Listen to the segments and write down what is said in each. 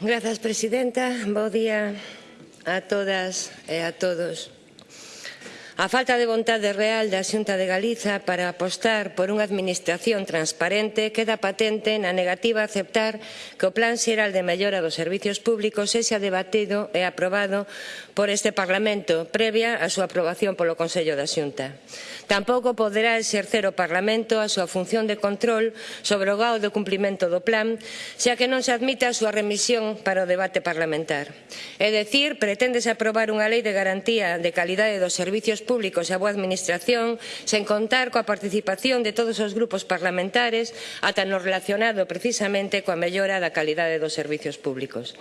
Grazas, presidenta. Bo día a todas e a todos. A falta de vontade real da Xunta de Galiza para apostar por unha administración transparente queda patente na negativa a aceptar que o Plan Xeral de Mellora dos Servicios Públicos sexa debatido e aprobado por este Parlamento previa a súa aprobación polo Consello da Xunta. Tampouco poderá exercer o Parlamento a súa función de control sobre o gao do cumprimento do plan, xa que non se admite a súa remisión para o debate parlamentar. É dicir, preténdese aprobar unha lei de garantía de calidade dos servizos públicos e a boa administración sen contar coa participación de todos os grupos parlamentares ata no relacionado precisamente coa mellora da calidade dos servizos públicos.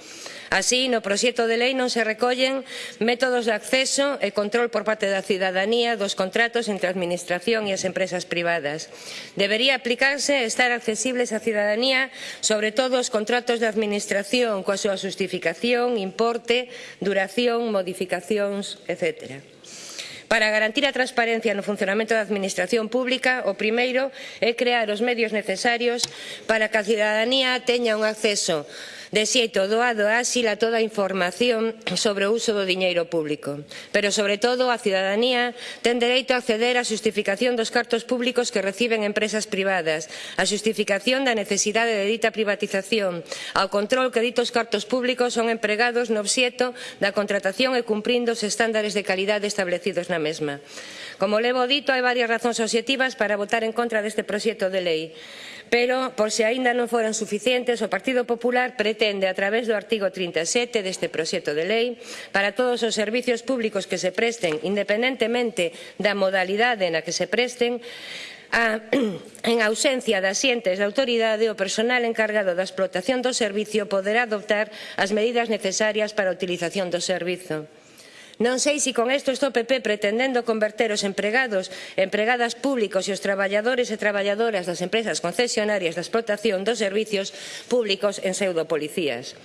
Así, no proxecto de lei non se recollen métodos de acceso e control por parte da cidadanía dos contratos entre a Administración e as empresas privadas. Debería aplicarse e estar accesibles á cidadanía, sobre todo os contratos de Administración, coa súa justificación, importe, duración, modificacións, etcétera. Para garantir a transparencia no funcionamento da administración pública, o primeiro é crear os medios necesarios para que a cidadanía teña un acceso De xeito, doado a toda a información sobre o uso do diñeiro público. Pero, sobre todo, a cidadanía ten dereito a acceder á xustificación dos cartos públicos que reciben empresas privadas, a xustificación da necesidade de dita privatización, ao control que ditos cartos públicos son empregados no obxeto da contratación e cumprindo os estándares de calidade establecidos na mesma. Como levo dito, hai varias razóns obxectivas para votar en contra deste proxecto de lei. Pero, por se aínda non foran suficientes, o Partido Popular pretende pretende, a través do artigo 37 deste proxecto de lei, para todos os servizos públicos que se presten, independentemente da modalidade na que se presten, a, en ausencia das xentes de autoridade, o persoal encargado da explotación do servizo poderá adoptar as medidas necesarias para a utilización do servizo. Non sei se con isto está o PP pretendendo converter os empregados, empregadas públicos e os traballadores e traballadoras das empresas concesionarias da explotación dos servicios públicos en pseudopolicías.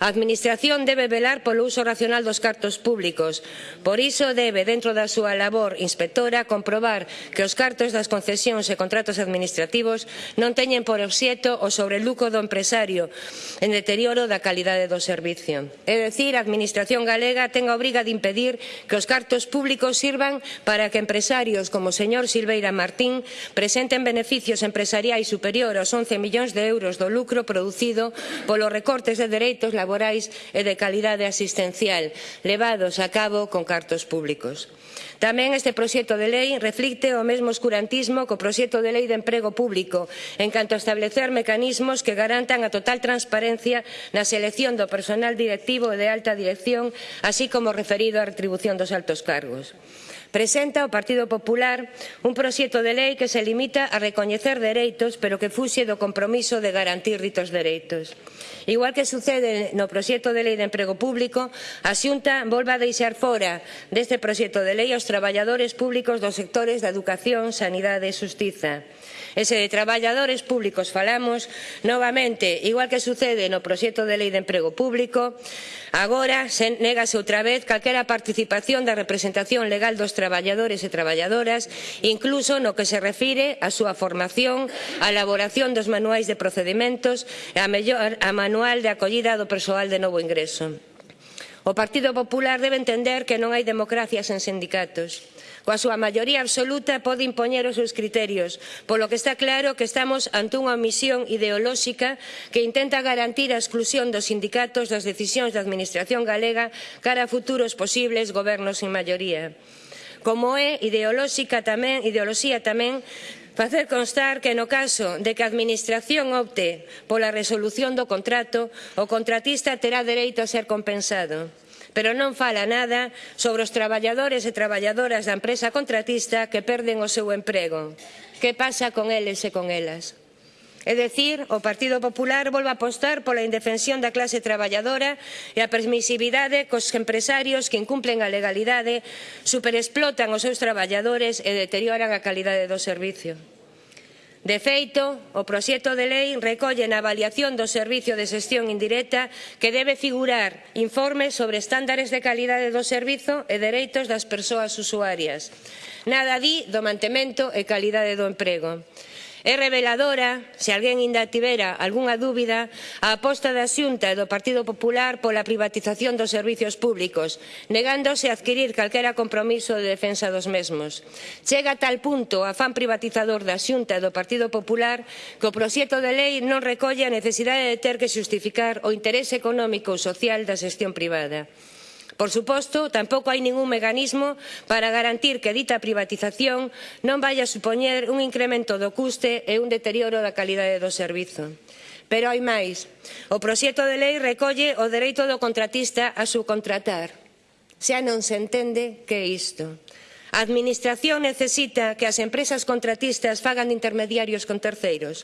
A Administración debe velar polo uso racional dos cartos públicos. Por iso debe, dentro da súa labor inspectora, comprobar que os cartos das concesións e contratos administrativos non teñen por obxeto o sobreluco do empresario en deterioro da calidade do servicio. É dicir, a Administración galega ten a obriga de impedir impedir que os cartos públicos sirvan para que empresarios como o señor Silveira Martín presenten beneficios empresariais superior aos 11 millóns de euros do lucro producido polos recortes de dereitos laborais e de calidade asistencial levados a cabo con cartos públicos. Tamén este proxecto de lei reflicte o mesmo oscurantismo co proxecto de lei de emprego público en canto a establecer mecanismos que garantan a total transparencia na selección do personal directivo e de alta dirección, así como referido a retribución dos altos cargos. Presenta o Partido Popular un proxecto de lei que se limita a recoñecer dereitos, pero que fuxe do compromiso de garantir ditos dereitos. Igual que sucede no proxecto de lei de emprego público, a Xunta volva a deixar fora deste proxecto de lei aos traballadores públicos dos sectores da educación, sanidade e justiza. E se de traballadores públicos falamos, novamente, igual que sucede no proxecto de lei de emprego público, agora se negase outra vez calquera participación da representación legal dos traballadores e traballadoras, incluso no que se refire á súa formación, á elaboración dos manuais de procedimentos e a, mellor, a manual de acollida do persoal de novo ingreso. O Partido Popular debe entender que non hai democracia sen sindicatos Coa súa maioría absoluta pode impoñer os seus criterios, polo que está claro que estamos ante unha omisión ideolóxica que intenta garantir a exclusión dos sindicatos das decisións da Administración galega cara a futuros posibles gobernos en maioría. Como é ideolóxica tamén, ideoloxía tamén facer constar que no caso de que a Administración opte pola resolución do contrato, o contratista terá dereito a ser compensado pero non fala nada sobre os traballadores e traballadoras da empresa contratista que perden o seu emprego. Que pasa con eles e con elas? É dicir, o Partido Popular volve a apostar pola indefensión da clase traballadora e a permisividade cos empresarios que incumplen a legalidade, superexplotan os seus traballadores e deterioran a calidade do servicio. De feito, o proxecto de lei recolle na avaliación do servicio de xestión indirecta que debe figurar informes sobre estándares de calidade do servizo e dereitos das persoas usuarias. Nada di do mantemento e calidade do emprego. É reveladora, se alguén ainda tivera algunha dúbida, a aposta da Xunta e do Partido Popular pola privatización dos servizos públicos, negándose a adquirir calquera compromiso de defensa dos mesmos. Chega a tal punto o afán privatizador da Xunta e do Partido Popular que o proxecto de lei non recolle a necesidade de ter que xustificar o interese económico ou social da xestión privada. Por suposto, tampouco hai ningún mecanismo para garantir que dita privatización non vai a supoñer un incremento do custe e un deterioro da calidade do servizo. Pero hai máis. O proxecto de lei recolle o dereito do contratista a subcontratar. Xa non se entende que é isto. A Administración necesita que as empresas contratistas fagan de intermediarios con terceiros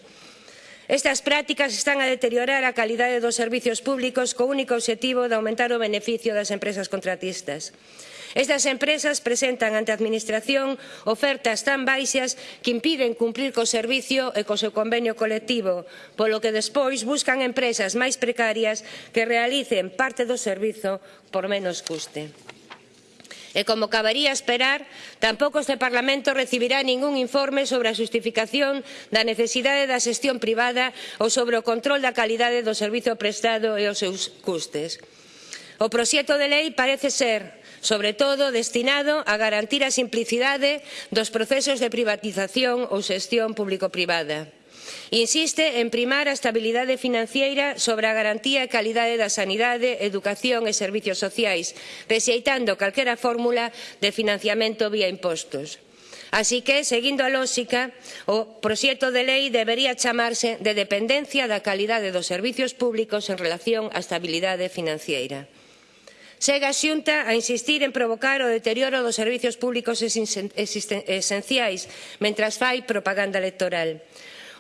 Estas prácticas están a deteriorar a calidade dos servizos públicos co único obxectivo de aumentar o beneficio das empresas contratistas. Estas empresas presentan ante a Administración ofertas tan baixas que impiden cumprir co servicio e co seu convenio colectivo, polo que despois buscan empresas máis precarias que realicen parte do servizo por menos custe. E como cabaría esperar, tampouco este Parlamento recibirá ningún informe sobre a xustificación da necesidade da xestión privada ou sobre o control da calidade do servizo prestado e os seus custes. O proxecto de lei parece ser, sobre todo destinado a garantir a simplicidade dos procesos de privatización ou xestión público-privada. Insiste en primar a estabilidade financiera sobre a garantía e calidade da sanidade, educación e servizos sociais, rexeitando calquera fórmula de financiamento vía impostos. Así que, seguindo a lógica, o proxecto de lei debería chamarse de dependencia da calidade dos servizos públicos en relación á estabilidade financiera. Sega a Xunta a insistir en provocar o deterioro dos servizos públicos esenciais, mentras fai propaganda electoral.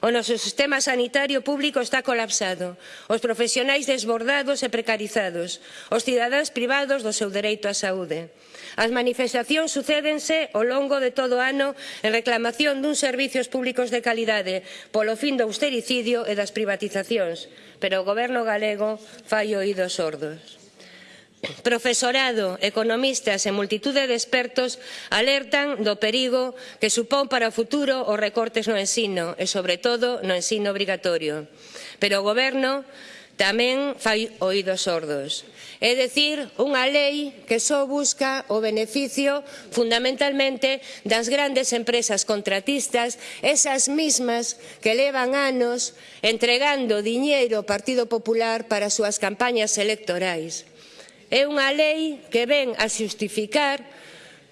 O noso sistema sanitario público está colapsado, os profesionais desbordados e precarizados, os cidadáns privados do seu dereito á saúde. As manifestacións sucédense ao longo de todo o ano en reclamación duns servizos públicos de calidade polo fin do austericidio e das privatizacións, pero o goberno galego fai oídos sordos. Profesorado, economistas e multitude de expertos alertan do perigo que supón para o futuro os recortes no ensino e, sobre todo, no ensino obrigatorio. Pero o Goberno tamén fai oídos sordos. É dicir, unha lei que só busca o beneficio fundamentalmente das grandes empresas contratistas, esas mismas que levan anos entregando diñeiro ao Partido Popular para as súas campañas electorais. É unha lei que ven a xustificar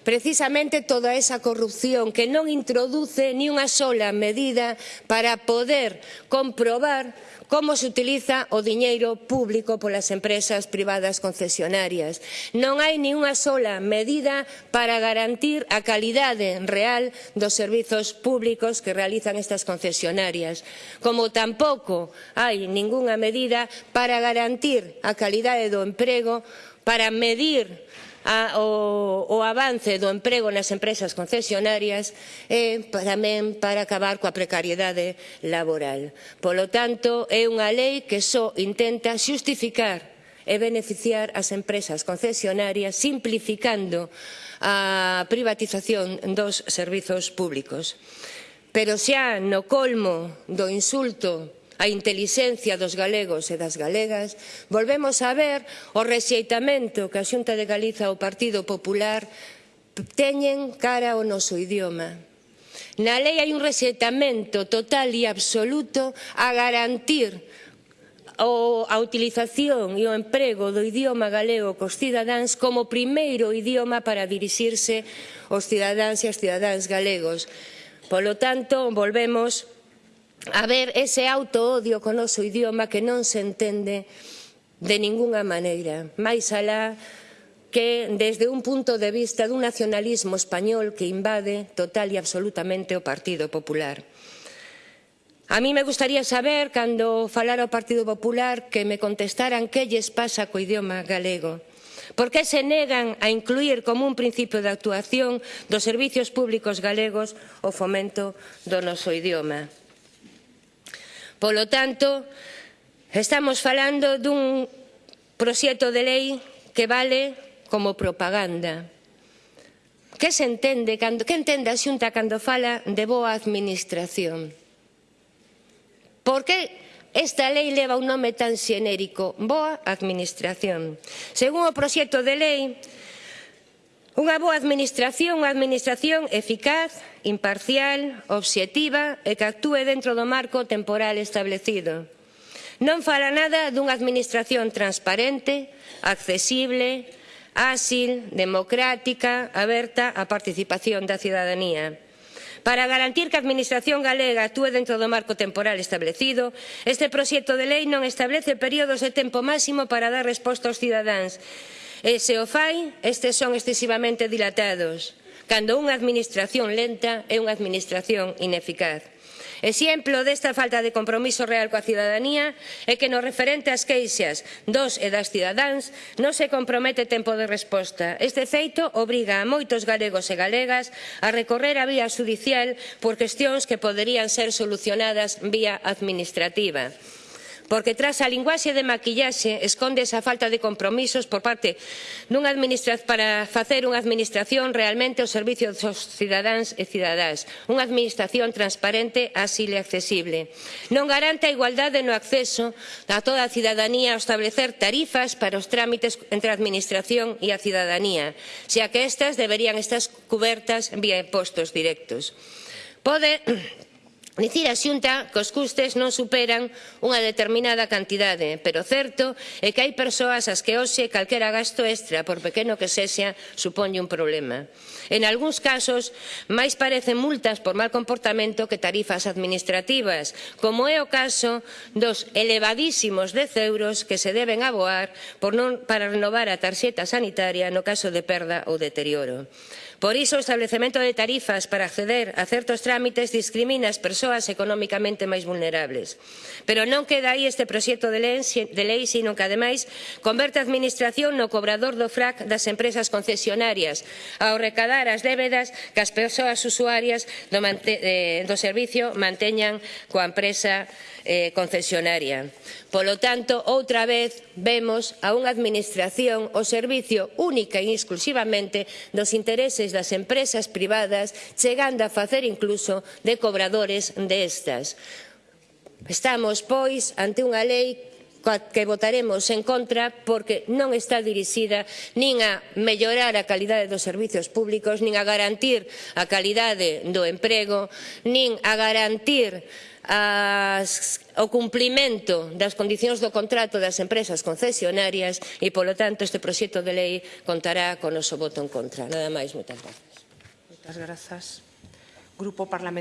precisamente toda esa corrupción que non introduce ni unha sola medida para poder comprobar como se utiliza o diñeiro público polas empresas privadas concesionarias. Non hai nin unha sola medida para garantir a calidade real dos servizos públicos que realizan estas concesionarias, como tampouco hai ningunha medida para garantir a calidade do emprego para medir a, o, o avance do emprego nas empresas concesionarias e tamén para acabar coa precariedade laboral. Polo tanto, é unha lei que só intenta xustificar e beneficiar as empresas concesionarias simplificando a privatización dos servizos públicos. Pero xa no colmo do insulto a intelixencia dos galegos e das galegas, volvemos a ver o rexeitamento que a Xunta de Galiza o Partido Popular teñen cara ao noso idioma. Na lei hai un rexeitamento total e absoluto a garantir o, a utilización e o emprego do idioma galego cos cidadáns como primeiro idioma para dirixirse aos cidadáns e as cidadáns galegos. Polo tanto, volvemos haber ese autoodio con o noso idioma que non se entende de ningunha maneira, máis alá que desde un punto de vista dun nacionalismo español que invade total e absolutamente o Partido Popular. A mí me gustaría saber, cando falara o Partido Popular, que me contestaran que lles pasa co idioma galego. Por que se negan a incluir como un principio de actuación dos servizos públicos galegos o fomento do noso idioma? Polo tanto, estamos falando dun proxecto de lei que vale como propaganda. Que se entende, cando, que entende a xunta cando fala de boa administración? Por que esta lei leva un nome tan xenérico? Boa administración. Según o proxecto de lei, Unha boa administración, unha administración eficaz, imparcial, obxectiva e que actúe dentro do marco temporal establecido. Non fala nada dunha administración transparente, accesible, áxil, democrática, aberta á participación da cidadanía. Para garantir que a Administración galega actúe dentro do marco temporal establecido, este proxecto de lei non establece períodos de tempo máximo para dar resposta aos cidadáns. E se o fai, estes son excesivamente dilatados, cando unha administración lenta é unha administración ineficaz. Exemplo desta falta de compromiso real coa cidadanía é que no referente ás queixas dos e das cidadáns non se compromete tempo de resposta. Este feito obriga a moitos galegos e galegas a recorrer a vía judicial por cuestións que poderían ser solucionadas vía administrativa porque tras a linguaxe de maquillaxe esconde esa falta de compromisos por parte dunha administración para facer unha administración realmente ao servizo dos cidadáns e cidadás, unha administración transparente, así e accesible. Non garante a igualdade no acceso a toda a cidadanía ao establecer tarifas para os trámites entre a administración e a cidadanía, xa que estas deberían estar cubertas vía impostos directos. Pode Dicir a Xunta que os custes non superan unha determinada cantidade, pero certo é que hai persoas ás que hoxe calquera gasto extra, por pequeno que sexa, suponlle un problema. En algúns casos, máis parecen multas por mal comportamento que tarifas administrativas, como é o caso dos elevadísimos 10 euros que se deben aboar por non, para renovar a tarxeta sanitaria no caso de perda ou deterioro. Por iso, o establecemento de tarifas para acceder a certos trámites discrimina as persoas economicamente máis vulnerables. Pero non queda aí este proxecto de lei, sino que, ademais, converte a Administración no cobrador do FRAC das empresas concesionarias ao recadar as débedas que as persoas usuarias do, eh, do servicio manteñan coa empresa eh, concesionaria. Polo tanto, outra vez vemos a unha Administración ao servicio única e exclusivamente dos intereses das empresas privadas, chegando a facer incluso de cobradores destas. Estamos, pois, ante unha lei que votaremos en contra porque non está dirixida nin a mellorar a calidade dos servizos públicos, nin a garantir a calidade do emprego, nin a garantir as, o cumprimento das condicións do contrato das empresas concesionarias e, polo tanto, este proxecto de lei contará con o noso voto en contra. Nada máis, moitas grazas. Moitas grazas. Grupo Parlamentario.